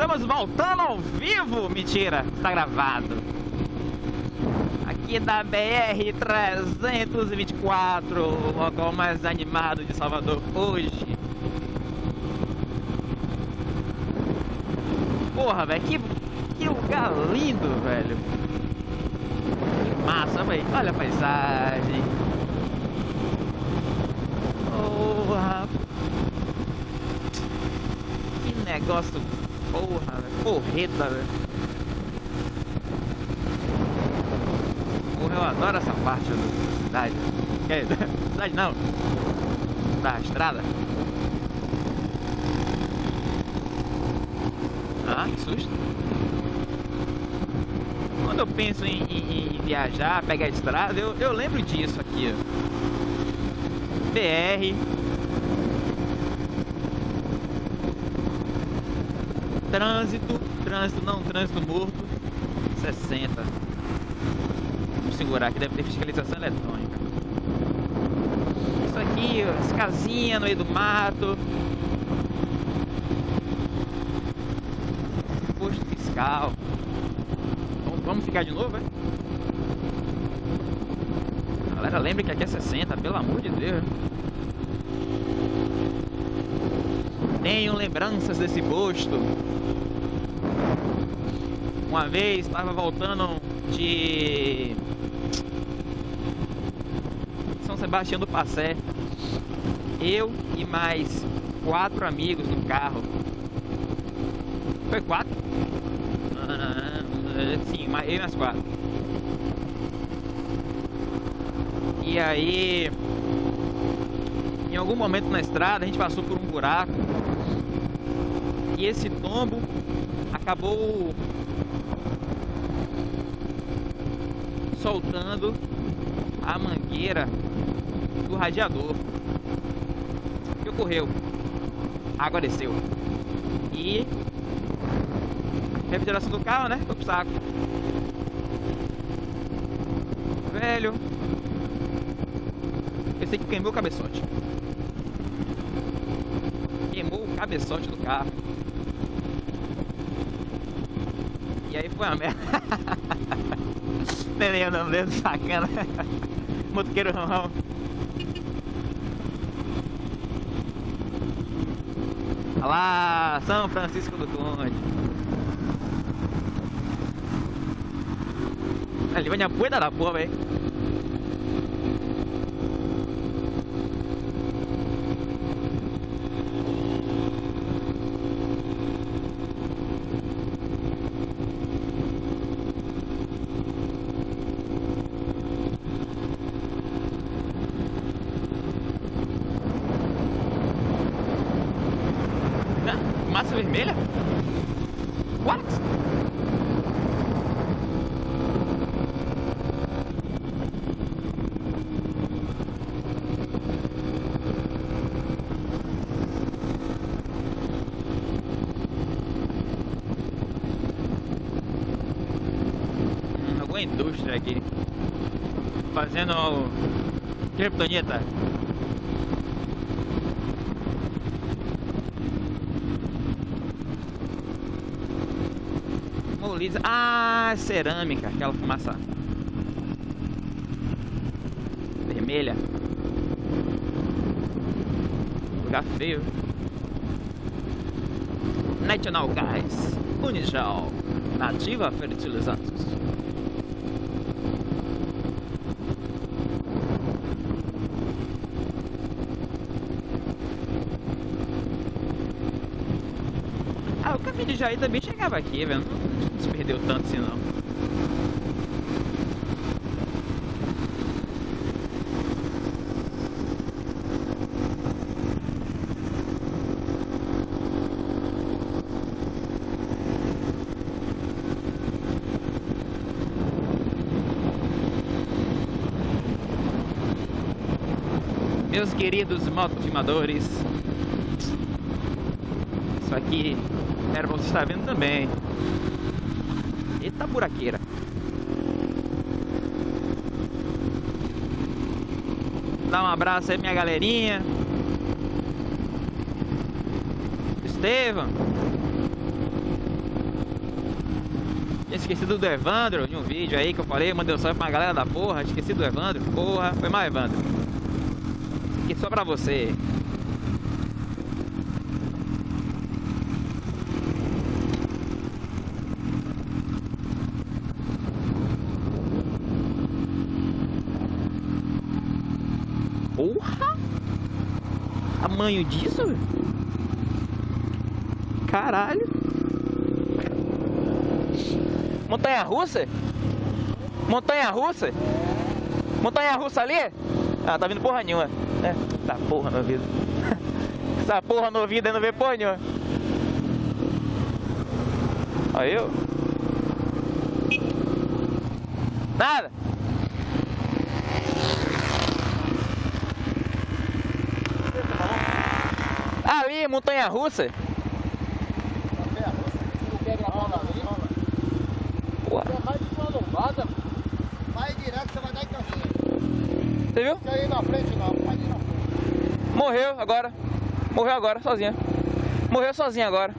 Estamos voltando ao vivo! Mentira, está gravado. Aqui da BR 324, o local mais animado de Salvador hoje. Porra, velho, que, que lugar lindo, velho. Que massa, velho. Olha a paisagem. Porra. Que negócio Porra, velho. Porreta, velho. Porra, eu adoro essa parte da cidade. É, cidade não. Da estrada. Ah, que susto. Quando eu penso em, em, em viajar, pegar a estrada, eu, eu lembro disso aqui, ó. BR Trânsito, trânsito não, trânsito morto, 60. Vamos segurar que deve ter fiscalização eletrônica. Isso aqui, as casinhas no meio do mato. Posto fiscal. Vamos, ficar de novo, é? Galera, lembre que aqui é 60, pelo amor de Deus. Tenho lembranças desse posto. Uma vez estava voltando de São Sebastião do Passé. Eu e mais quatro amigos no carro. Foi quatro? Ah, sim, eu e mais quatro. E aí, em algum momento na estrada, a gente passou por um buraco. E esse tombo acabou soltando a mangueira do radiador. O que ocorreu? A água desceu. E refrigeração do carro, né? Foi pro saco. Velho. Pensei que queimou o cabeçote. Queimou o cabeçote do carro. E aí foi uma merda. Neném andando dentro, sacana. Motoqueiro rão. Olha lá, São Francisco do Conde. Ali vai a poeira da porra, velho. Massa vermelha? What? Hum, alguma indústria aqui fazendo criptonita Molisa. Ah, cerâmica, aquela fumaça vermelha. Lugar feio. National Gas, Unijal, Nativa Fertilizantes. De Jair também chegava aqui, velho. Não se perdeu tanto assim não. Meus queridos motofilmadores Isso aqui era você estar vendo também Eita buraqueira. Dá um abraço aí minha galerinha. Estevam. Tinha esquecido do Evandro de um vídeo aí que eu falei, mandei um salve pra galera da porra, esqueci do Evandro, porra, foi mal Evandro. Aqui só pra você. Porra! Tamanho disso, velho? Caralho! Montanha russa? Montanha russa? Montanha russa ali? Ah, tá vindo porra nenhuma. É, tá porra no ouvido. Essa porra no ouvido aí não vê porra nenhuma. Olha eu. Nada. Montanha russa. Vai direto, você vai dar em casinha. Você viu? Fica aí na frente não, pode ir na frente. Morreu agora. Morreu agora, sozinha. Morreu sozinha agora.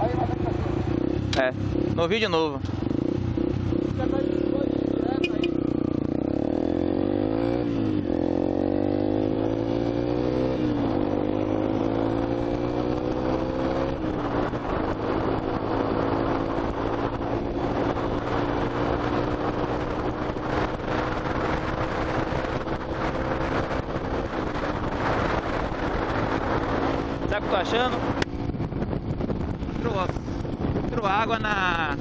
Aí vai dar em. É, no vídeo novo. Você vai direto aí. Sabe o que eu tô achando? Entrou, água na.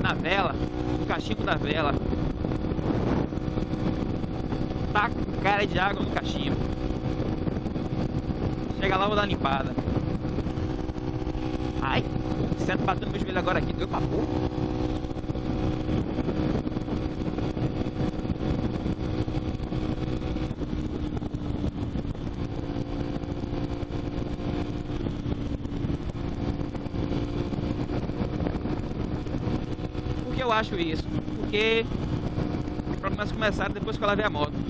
Na vela, no cachimbo da vela. Tá cara de água no cachimbo. Chega lá, vou dar uma limpada. Ai, o centro batendo meu joelho agora aqui, deu pra porra. Eu acho isso? Porque os problemas começaram depois que eu lavei a moto.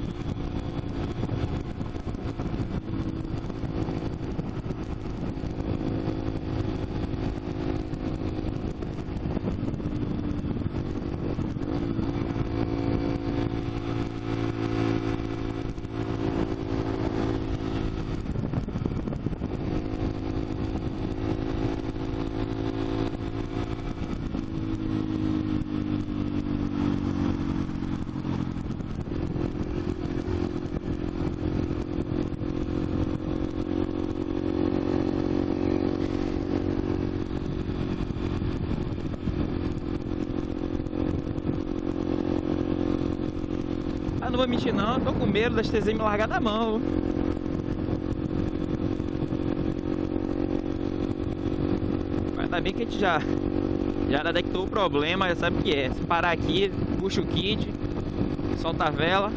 Ah, não vou mentir não, tô com medo das TZ me largar da mão. Mas ainda bem que a gente já, já detectou o problema, já sabe o que é. Se parar aqui, puxa o kit, solta a vela,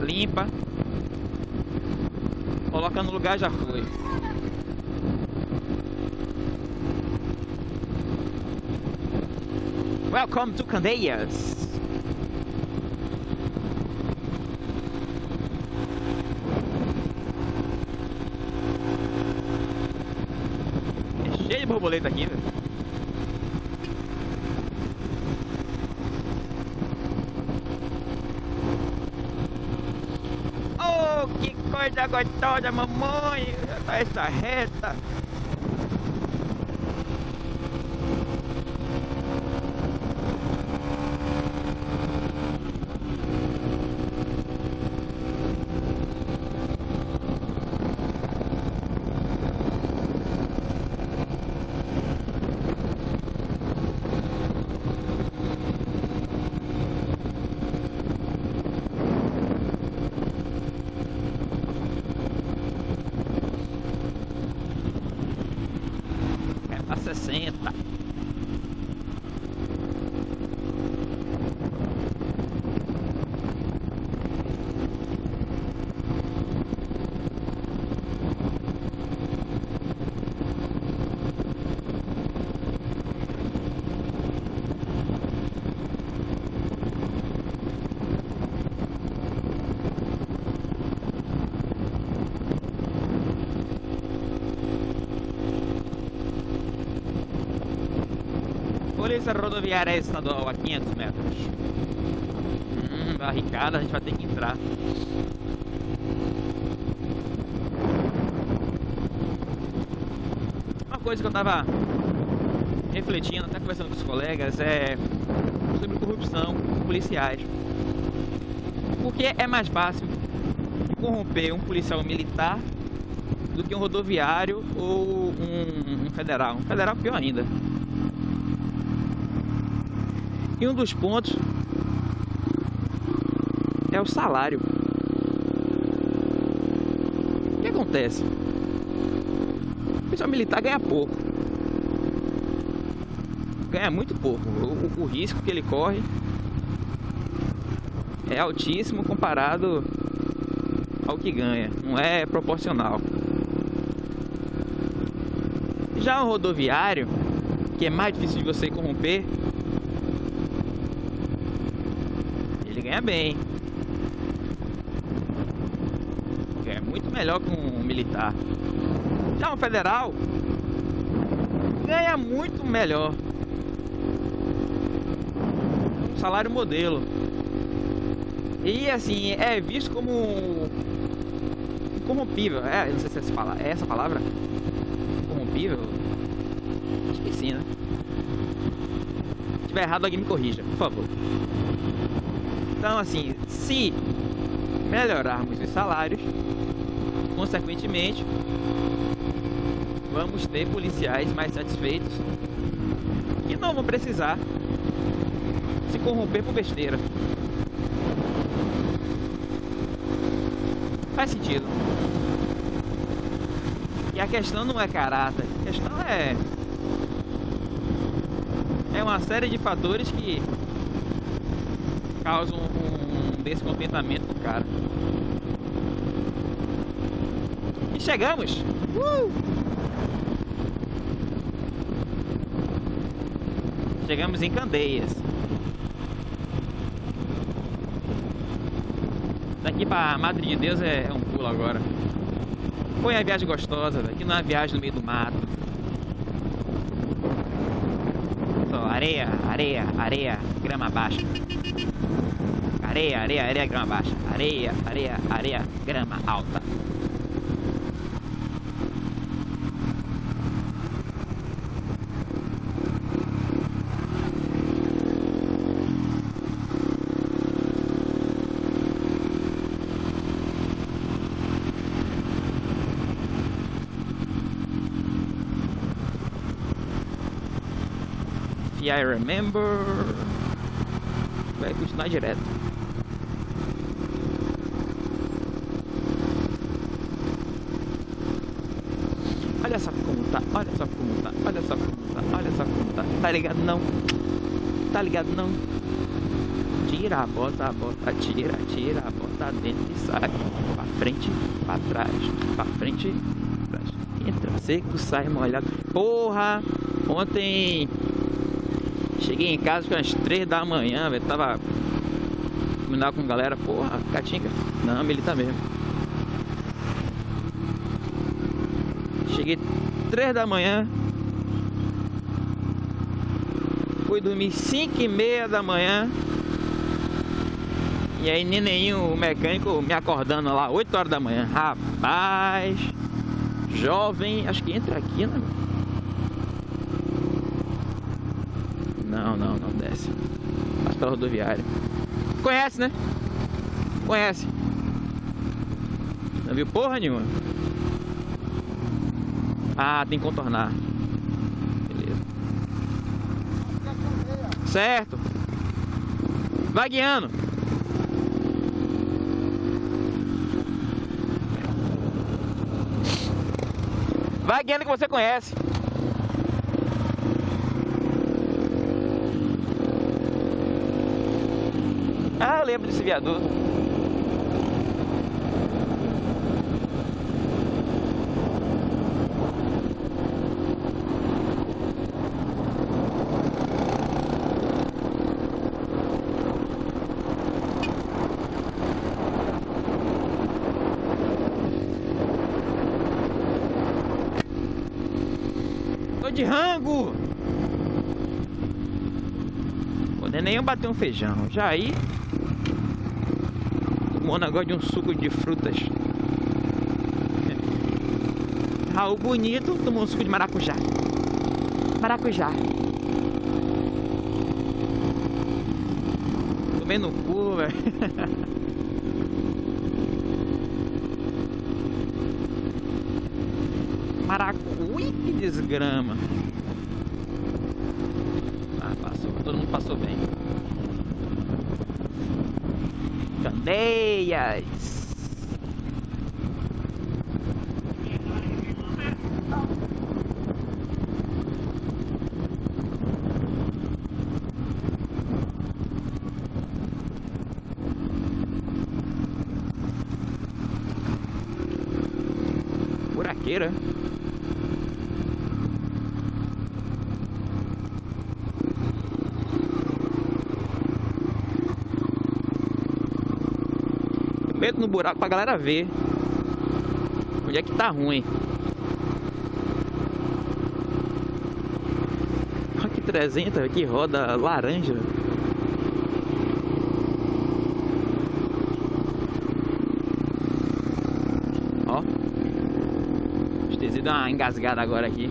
limpa, coloca no lugar já foi. Welcome to Candeias. É cheio de borboleta aqui, velho. Oh, que coisa gostosa, mamãe! Essa reta! Polícia Rodoviária Estadual a 500 metros. Hum, barricada, a gente vai ter que entrar. Uma coisa que eu tava refletindo, até conversando com os colegas, é sobre corrupção policiais. Porque é mais fácil corromper um policial militar do que um rodoviário ou um, um federal. Um federal pior ainda. E um dos pontos é o salário. O que acontece? O policial militar ganha pouco. Ganha muito pouco. O, o risco que ele corre é altíssimo comparado ao que ganha. Não é proporcional. Já o rodoviário, que é mais difícil de você corromper, ele ganha bem. É muito melhor que um militar. Já um federal ganha muito melhor. Salário modelo. E assim, é visto como corrompível. É, não sei se é essa palavra, é essa palavra? Corrompível? Esqueci, né? Se tiver errado, alguém me corrija, por favor. Então, assim, se melhorarmos os salários, consequentemente, vamos ter policiais mais satisfeitos e não vão precisar se corromper por besteira. Faz sentido. E a questão não é caráter, a questão é. É uma série de fatores que um descontentamento no cara. E chegamos! Uh! Chegamos em Candeias. Daqui pra Madre de Deus é, é um pulo agora. Foi a viagem gostosa, aqui não é viagem no meio do mato. Só areia, areia, areia, grama baixa. Areia, areia, areia, grama baixa. Areia, areia, areia, grama alta. I remember. Vai continuar direto. Olha como tá, olha como tá, olha só como tá, olha só como tá. Tá ligado não? Tá ligado não? Tira bota, bota, tira, tira bota dentro e sai. Pra frente, pra trás, pra frente, pra trás. Entra seco, sai molhado. Porra! Ontem Cheguei em casa às três da manhã, velho. Tava combinar com galera, porra, Catinga. Não, militar mesmo. Cheguei três da manhã. Fui dormir cinco e meia da manhã. E aí neném, o mecânico me acordando lá, 8 horas da manhã. Rapaz, jovem, acho que entra aqui, né? Não, não, não desce. Passa pela rodoviária. Conhece, né? Conhece. Não viu porra nenhuma. Ah, tem que contornar. Beleza. Certo. Vai guiando. Vai guiando que você conhece. Lembro desse viaduto. De rango! É nem bater um feijão. Já aí. O negócio de um suco de frutas. Raul bonito tomou um suco de maracujá. Maracujá. Tomei no cu, velho. Maracui, que desgrama. Ah, passou. Todo mundo passou bem. Candeias. Buraqueira. No buraco pra galera ver onde é que tá ruim. Olha que 300 aqui, roda laranja. Ó. Esqueci de uma engasgada agora aqui.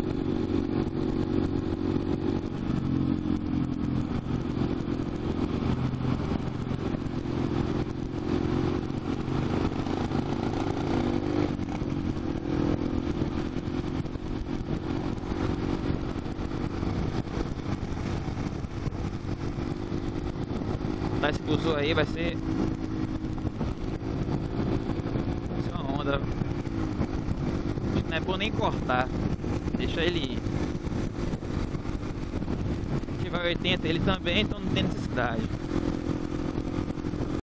Tá esse buzu aí vai ser. Vai ser uma onda. Acho que Não é bom nem cortar. Deixa ele ir. Se vai 80 ele também, então não tem necessidade.